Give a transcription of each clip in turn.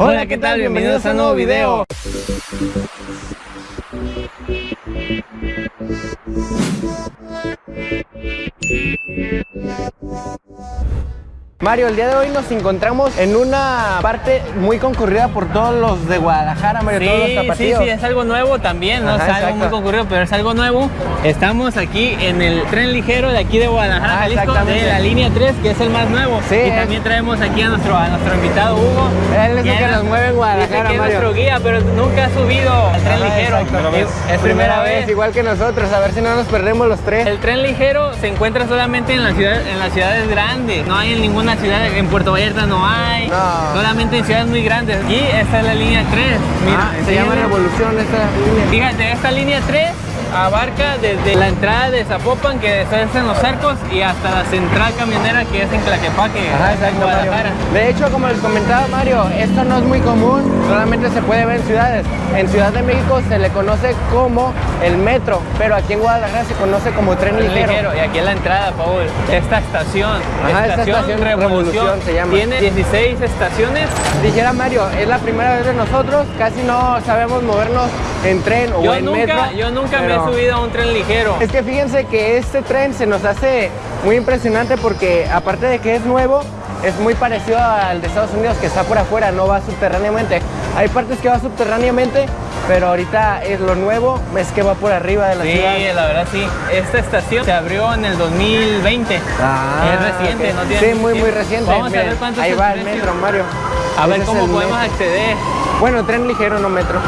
Hola, ¿qué tal? Bienvenidos a un nuevo video. Mario, el día de hoy nos encontramos en una parte muy concurrida por todos los de Guadalajara, Mario, todos los Sí, sí, zapatillos. sí, es algo nuevo también, no Ajá, es algo exacto. muy concurrido, pero es algo nuevo. Estamos aquí en el tren ligero de aquí de Guadalajara, Ah, Jalisco, de la línea 3, que es el más nuevo. Sí, y es- también traemos aquí a nuestro, a nuestro invitado Hugo. Él es el que nos mueve en Guadalajara, que es Mario. nuestro guía, pero nunca ha subido al tren Ajá, ligero. exacto. Es, es primera vez. igual que nosotros, a ver si no nos perdemos los tres. El tren ligero se encuentra solamente en, la ciudad, en las ciudades grandes, no hay en ninguna ciudad, en Puerto Vallarta no hay, No. solamente en ciudades muy grandes. Y esta es la línea 3, mira, Ah, se llama Revolución esta línea. Fíjate, esta línea 3 abarca desde la entrada de Zapopan, que está en los arcos, y hasta la central camionera que es en Tlaquepaque, Ajá, Mario. Guadalajara. De hecho, como les comentaba Mario, esto no es muy común, solamente se puede ver en ciudades. En Ciudad de México se le conoce como el metro, pero aquí en Guadalajara se conoce como tren ligero. ligero. Y aquí en la entrada, Paul, esta estación, Ajá, esta estación Revolución se llama. tiene 16 estaciones. Dijera Mario, es la primera vez de nosotros, casi no sabemos movernos en tren o Yo en nunca, metro. yo nunca pero- me he subido a un tren ligero. Es que fíjense que este tren se nos hace muy impresionante porque aparte de que es nuevo, es muy parecido al de Estados Unidos que está por afuera, no va subterráneamente. Hay partes que va subterráneamente, pero ahorita es lo nuevo, es que va por arriba de la Sí, ciudad. la verdad sí. Esta estación se abrió en el 2020. Ah, es reciente, ok. no tiene Sí, muy, muy reciente. Vamos a ver cuánto Ahí es va el metro, Mario. A ver Ese es cómo podemos metro. acceder. Bueno, tren ligero, no metro.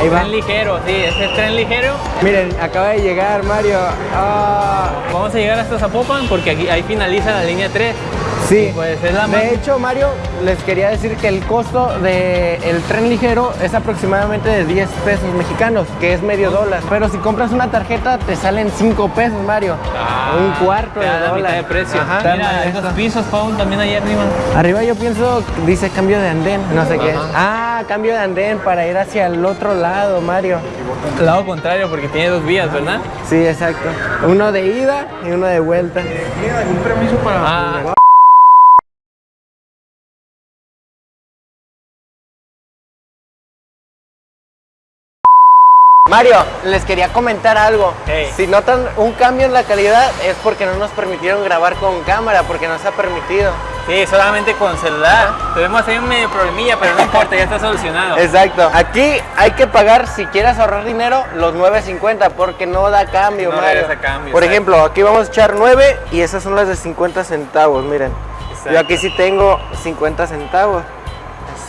Ahí va. Tren ligero, sí, ese es tren ligero. Miren, acaba de llegar Mario. Ah, Vamos a llegar hasta Zapopan porque aquí ahí finaliza la línea 3. Sí, Pues es la de hecho Mario, les quería decir que el costo del tren ligero es aproximadamente de 10 pesos mexicanos, que es medio dólar. Pero si compras una tarjeta te salen 5 pesos, Mario. un cuarto Ah, de dólar. mitad de precio. Ajá. Mira, Esto. esos pisos, Paul, también ahí arriba. Arriba yo pienso, dice cambio de andén, no sé qué. Ah, cambio de andén para ir hacia el otro lado, Mario. Lado contrario porque tiene dos vías, ¿verdad? Sí, exacto. Uno de ida y uno de vuelta. un permiso para Ah, Mario, les quería comentar algo. Hey. Si notan un cambio en la calidad es porque no nos permitieron grabar con cámara, porque no se ha permitido. sí, solamente con celular. Tuvimos ahí un medio problemilla, pero no importa, ya está solucionado. Exacto. Aquí hay que pagar, si quieres ahorrar dinero, los 9.50 porque no da cambio, No Mario. regresa cambio, Por ejemplo, aquí vamos a echar 9 y esas son las de 50 centavos, miren. Exacto. Yo aquí sí tengo 50 centavos.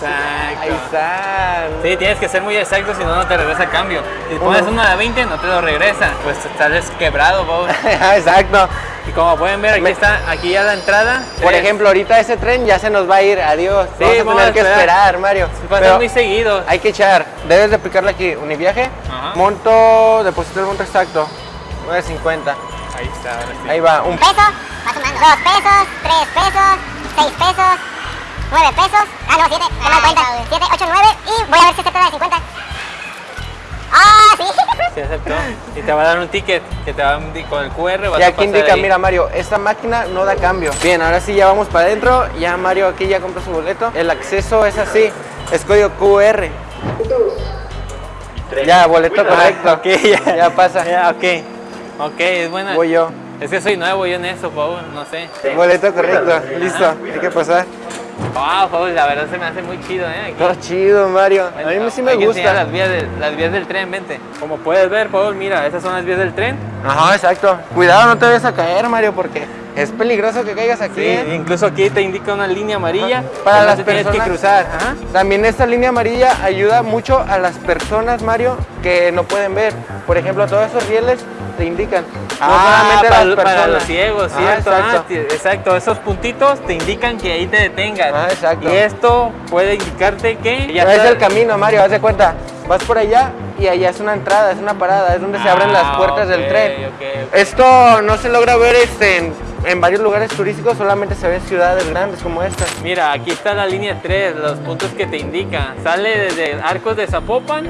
Ahí Exacto. están. Sí, tienes que ser muy exacto, si no, no te regresa cambio. Si pones Uno. de 20, no te lo regresa. Pues estás quebrado, Paul. Exacto. Y como pueden ver, aquí Me- está, aquí ya la entrada. Por ejemplo, ahorita ese tren ya se nos va a ir. Adiós. Sí, vamos a vamos tener a que esperar. Mario. Pasa Pero muy seguido. hay que echar. Debes de aplicarle aquí. Univiaje. Ajá. Monto, deposito el monto exacto. 9.50. Ahí está, ahora sí. Ahí va. Un peso, va sumando. Dos pesos, tres pesos, seis pesos, nueve pesos. Ah, no, siete, no me doy cuenta. Siete, ocho, nueve y voy a ver si acepta la de 50. Ah, sí. Sí, aceptó. Y te va a dar un ticket que te va a con el QR. vas Y a aquí pasar indica, ahí. mira Mario, esta máquina no da cambio. Bien, ahora sí ya vamos para adentro. Ya Mario aquí ya compró su boleto. El acceso es así, es código QR. Ya, boleto correcto. Ok, ya. Ya pasa. Ya, ok. Ok, es buena. Voy yo. Es que soy nuevo yo en eso, Paul, no sé. Boleto correcto. Listo. Hay que pasar. Wow, Paul, la verdad se me hace muy chido, ¿eh? Aquí. Todo chido, Mario. A mí sí me gusta. Las vías, del, las vías del tren, vente. Como puedes ver, Paul, mira, esas son las vías del tren. Ajá, exacto. Cuidado, no te vayas a caer, Mario, porque es peligroso que caigas aquí. Sí, ¿eh? incluso aquí te indica una línea amarilla. Para que no las te personas que cruzar. Ajá. También esta línea amarilla ayuda mucho a las personas, Mario, que no pueden ver. Por ejemplo, todos esos rieles te indican. No solamente Ah, para, las para los ciegos, Ajá, ¿cierto? exacto. Ah, exacto, esos puntitos te indican que ahí te detengas. Ah, exacto. Y esto puede indicarte que ya es está- el camino, Mario, haz de cuenta. Vas por allá y allá es una entrada, es una parada, es donde se abren las Ah, puertas del tren. Esto no se logra ver este, en, en varios lugares turísticos, solamente se ve en ciudades grandes como esta. Mira, aquí está la línea 3, los puntos que te indican. Sale desde Arcos de Zapopan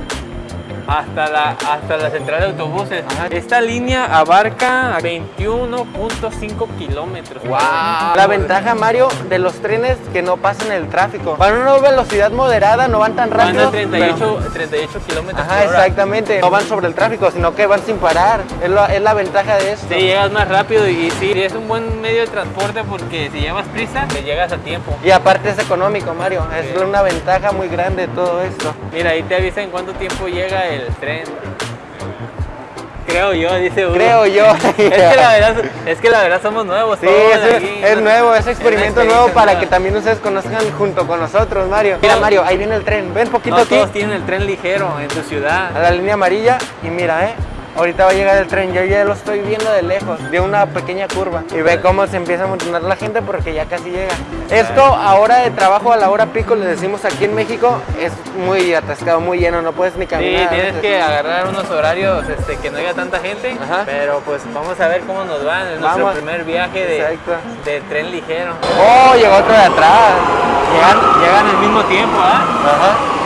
hasta la, hasta la central de autobuses. Esta línea abarca 21.5 kilómetros. ¡Wow! La ventaja, Mario, de los trenes que no pasan el tráfico. Van a una velocidad moderada, no van tan Van rápido. a 38, pero- 38 kilómetros Ajá, por hora. exactamente. No van sobre el tráfico, sino que van sin parar. Es la, es la ventaja de esto. Sí, llegas más rápido y sí, es un buen medio de transporte porque si llevas prisa, te llegas a tiempo. Y aparte es económico, Mario. Es una ventaja muy grande de todo esto. Mira, ahí te avisa en cuánto tiempo llega el tren. Creo yo, dice uno. Creo yo. es, que la verdad, es que la verdad somos nuevos. Sí, es, aquí, es ¿no? nuevo, es experimento nuevo para nueva. que también ustedes conozcan junto con nosotros, Mario. Mira, Mario, ahí viene el tren. Ven poquito No aquí todos tienen el tren ligero en tu ciudad. a la línea amarilla y mira, eh. Ahorita va a llegar el tren, yo ya lo estoy viendo de lejos, de una pequeña curva. Y ve cómo se empieza a amontonar la gente porque ya casi llega. Esto ahora de trabajo a la hora pico, le decimos aquí en México, es muy atascado, muy lleno, no puedes ni Sí, caminar. tienes que agarrar unos horarios este, que no haya tanta gente, Ajá. pero pues vamos a ver cómo nos va. Es nuestro Vamos. primer viaje de, de tren ligero. Oh, llegó otro de atrás. Llegan, llegan al mismo tiempo, ¿ah? Ajá.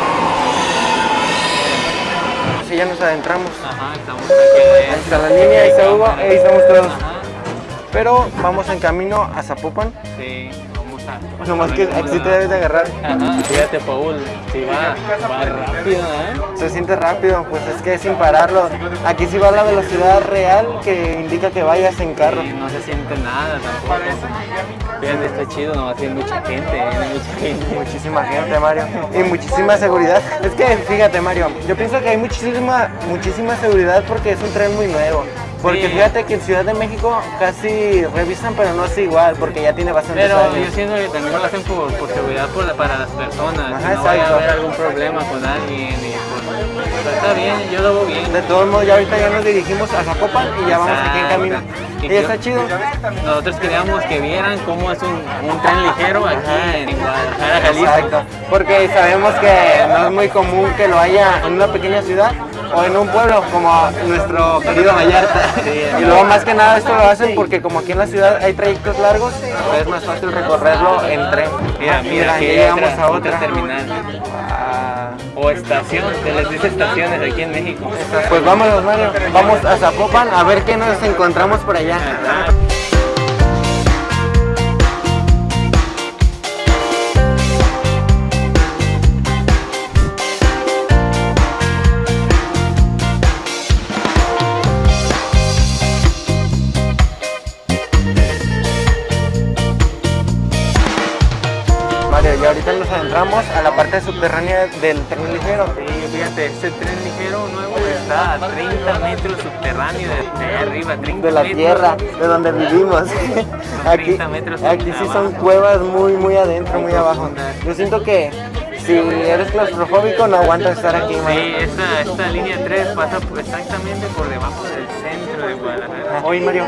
Ya nos adentramos. Ajá, estamos aquí. Ahí está la línea, ahí está ahí estamos todos. Ajá, Pero vamos en camino a Zapopan. sí, a... Nomás que aquí te debes de agarrar. Ajá, fíjate, Paul, sí va, va rápido, ¿eh? Se siente rápido, pues es que sin pararlo. Aquí sí va la velocidad real que indica que vayas en carro. Y no se siente nada tampoco. Fíjate, está chido, no va a ser mucha gente, viene mucha gente. Muchísima gente, Mario. Y muchísima seguridad. Es que fíjate, Mario, yo pienso que hay muchísima, muchísima seguridad porque es un tren muy nuevo. Porque Sí. fíjate que en Ciudad de México casi revisan, pero no es igual, porque ya tiene bastantes Pero años. yo siento que también lo hacen por, por seguridad por la- para las personas. Ajá, que no vaya a exacto. haber algún problema con alguien. Y pues, pero está bien, yo lo veo bien. De todos modos, ya ahorita ya nos dirigimos a Zapopan y ya vamos aquí en Exacto. camino. Y Y yo- está chido. Nosotros queríamos que vieran cómo es un, un tren ligero aquí Ajá. en Guadalajara, Jalisco. Exacto. Porque sabemos que no es muy común que lo haya en una pequeña ciudad o en un pueblo como nuestro querido Vallarta. Y luego más que nada esto lo hacen porque como aquí en la ciudad hay trayectos largos, pues es más fácil recorrerlo en tren. Mira, mira, aquí llegamos otra, a otra otra. terminal. Ah, O estación, se les dice estaciones aquí en México. pues vámonos, Mario. Vamos a Zapopan a ver qué nos encontramos por allá. Subterránea del tren ligero. Sí, fíjate, este tren ligero nuevo está a 30 metros subterráneo de, de arriba, 30 de la metros. tierra, de donde vivimos. Aquí, 30 metros aquí sí son cuevas muy, muy adentro, muy abajo. Yo siento que si eres claustrofóbico no aguantas estar aquí, Sí, esta, esta línea 3 pasa exactamente por debajo del centro de Guadalajara. Oye, Mario.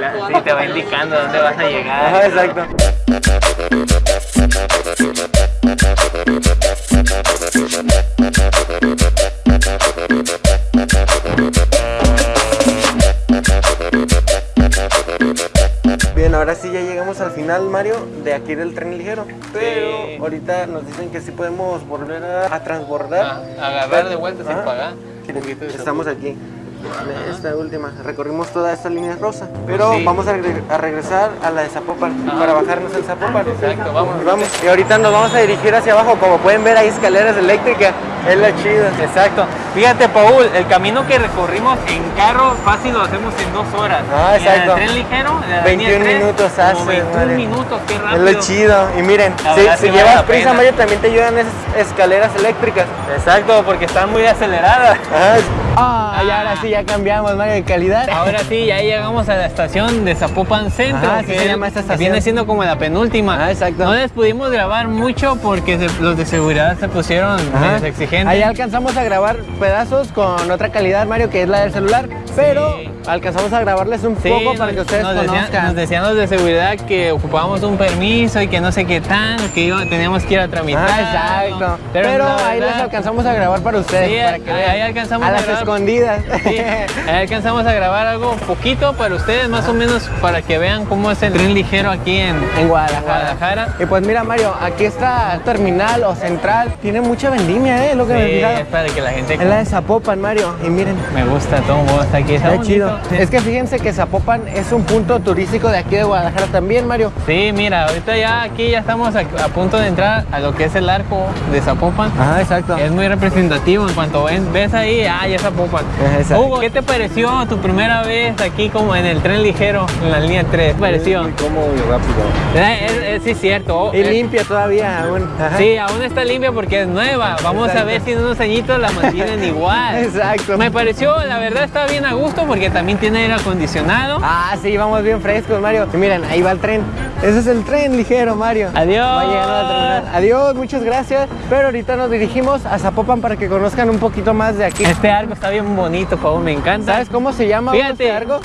La- sí, te va indicando dónde vas a llegar. Ajá, exacto. Bien, ahora sí ya llegamos al final, Mario, de aquí del tren ligero. Pero Sí. ahorita nos dicen que sí podemos volver a, a transbordar. Ah, agarrar de vuelta sin pagar. Estamos aquí. De Esta última, recorrimos toda esta línea rosa, pero sí. vamos a, regre- a regresar a la de Zapopan para bajarnos en Zapopan. Exacto, vamos. Vamos. Y ahorita nos vamos a dirigir hacia abajo, como pueden ver hay escaleras eléctricas, es lo chido. Exacto. Fíjate, Paul, el camino que recorrimos en carro fácil lo hacemos en dos horas. Ah, Y en exacto. el tren ligero, en la 21 línea tres, minutos como hace, 21 madre. minutos, qué Es rápido. lo chido. Y miren, La si, vale llevas la prisa. Mario, también te ayudan esas escaleras eléctricas. Exacto, porque están muy aceleradas. Ah, y ahora sí ya cambiamos, Mario, de calidad. Ahora sí, ya llegamos a la estación de Zapopan Centro, así que se llama esta estación. viene siendo como la penúltima. Ah, exacto. No les pudimos grabar mucho porque se- los de seguridad se pusieron medios exigentes. Ahí alcanzamos a grabar pedazos con otra calidad, Mario, que es la del celular. pero alcanzamos a grabarles un Sí, poco para que ustedes nos decían, conozcan. nos decían los de seguridad que ocupábamos un permiso y que no sé qué tan, que teníamos que ir a tramitar. Ah, exacto. Pero, ahí les verdad, alcanzamos a grabar para ustedes, Sí, para que ahí- alcanzamos a a grabar. Escondidas. Sí, ahí alcanzamos a grabar algo poquito para ustedes, más o menos para que vean cómo es el tren ligero aquí en, en Guadalajara. Guadalajara. Y pues mira Mario, aquí está terminal o central. Tiene mucha vendimia, ¿eh? Lo que me he Sí, fijado. es para que la gente Es la de Zapopan, Mario. Y miren, me gusta, todo está aquí. Está, está chido. Es que fíjense que Zapopan es un punto turístico de aquí de Guadalajara también, Mario. Sí, mira, ahorita ya aquí ya estamos a, a punto de entrar a lo que es el arco de Zapopan. Ajá, exacto. Es muy representativo, en cuanto ven- ves ahí, ah, ya Zapopan. Exacto. Hugo, ¿qué te pareció tu primera vez aquí como en el tren ligero, en la línea 3? ¿Qué te pareció? Muy cómodo y rápido. Eh, es- es- sí, cierto. Y Eh, limpia todavía aún. Ajá. Sí, aún está limpia porque es nueva. Vamos a ver si en unos añitos la mantienen igual. Exacto. Me pareció, la verdad, está bien a gusto porque también tiene aire acondicionado. Ah, sí, vamos bien frescos, Mario. Y miren, ahí va el tren. Ese es el tren ligero, Mario. Adiós. Va llegando a la terminal. Adiós, muchas gracias. Pero ahorita nos dirigimos a Zapopan para que conozcan un poquito más de aquí. Este arco está bien bonito, Paul, me encanta. ¿Sabes cómo se llama Fíjate. arco?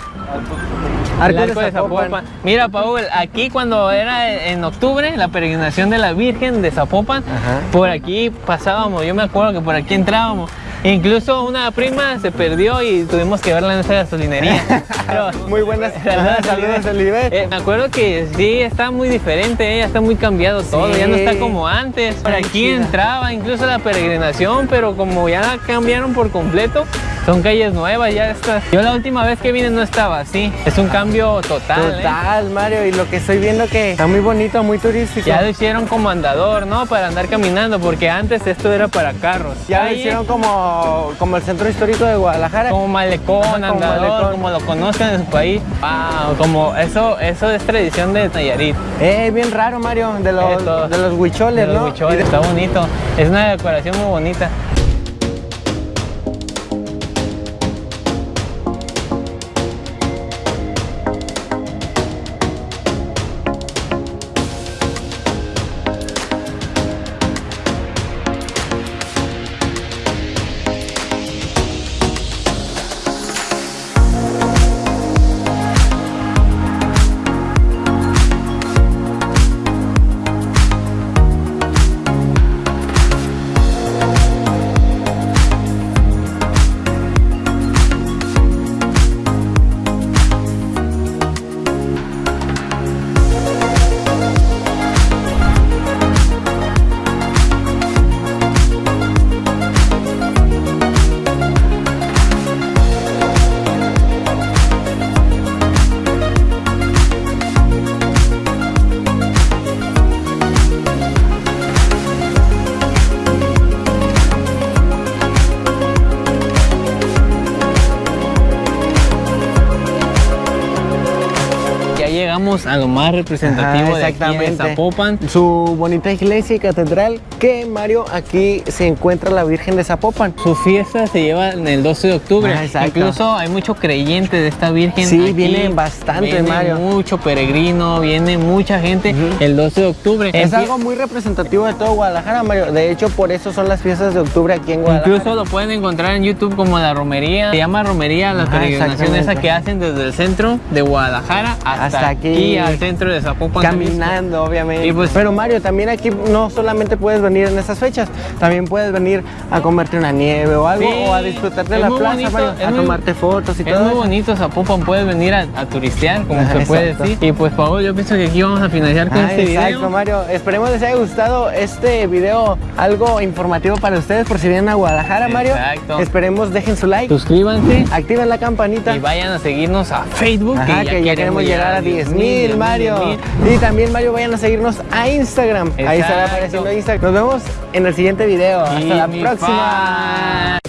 Arco de Zapopan. Mira, Paul, aquí cuando era en octubre, la peregrinación de la Virgen de Zapopan, Ajá. por aquí pasábamos, yo me acuerdo que por aquí entrábamos. Incluso una prima se perdió y tuvimos que verla en esa gasolinería. Pero- Muy buenas. Ajá, Saludos, Oliver. Eh, me acuerdo que sí, está muy diferente, eh, ya está muy cambiado todo, ya no está como antes. Por aquí entraba incluso la peregrinación, pero como ya la cambiaron por completo, son calles nuevas, ya está. Yo la última vez que vine no estaba así, es un cambio total. eh. Total, Mario. Y lo que estoy viendo que está muy bonito, muy turístico. Ya lo hicieron como andador, ¿no? Para andar caminando, porque antes esto era para carros. Ya lo hicieron como, como el centro histórico de Guadalajara. como malecón, Ajá, como andador, malecón. como lo conozcan en su país. Wow, como eso, eso es tradición de Nayarit. Eh, bien raro, Mario, de los, Esto. de los huicholes, De los ¿no? huicholes, de- Está bonito. Es una decoración muy bonita. Llegamos a lo más representativo de aquí de Zapopan. Su bonita iglesia y catedral, que Mario, aquí se encuentra la Virgen de Zapopan. Su fiesta se lleva en el 12 de octubre. Ah. Incluso hay mucho creyente de esta Virgen. Sí, aquí. vienen bastante, Viene Mario. mucho peregrino, viene mucha gente el 12 de octubre. Es Empie- algo muy representativo de todo Guadalajara, Mario. De hecho, por eso son las fiestas de octubre aquí en Guadalajara. Incluso lo pueden encontrar en YouTube como la romería. Se llama romería la peregrinación esa que hacen desde el centro de Guadalajara hasta, Hasta aquí, aquí. al centro de Zapopan. Caminando, obviamente. Y pues- Pero Mario, también aquí no solamente puedes venir en esas fechas, también puedes venir a comerte una nieve o algo, Sí, o a disfrutar de es la muy plaza, bonito, Mario, es a muy- tomarte fotos y Es todo muy eso. bonito Zapopan, puedes venir a, a turistear, como Ajá, se puede exacto. decir. Y pues Paul, yo pienso que aquí vamos a finalizar con Ah, este exacto, video. Mario. Esperemos les haya gustado este video, algo informativo para ustedes por si vienen a Guadalajara, Mario. Exacto. Esperemos dejen su like, Suscríbanse activen la campanita. y vayan a seguirnos a Facebook, Ajá, que ya, queremos llegar a 10 mil, Mario. 10,000. Y también, Mario, vayan a seguirnos a Instagram. Ahí estará Exacto. apareciendo Instagram. Nos vemos en el siguiente video. Hasta Y la próxima. fan.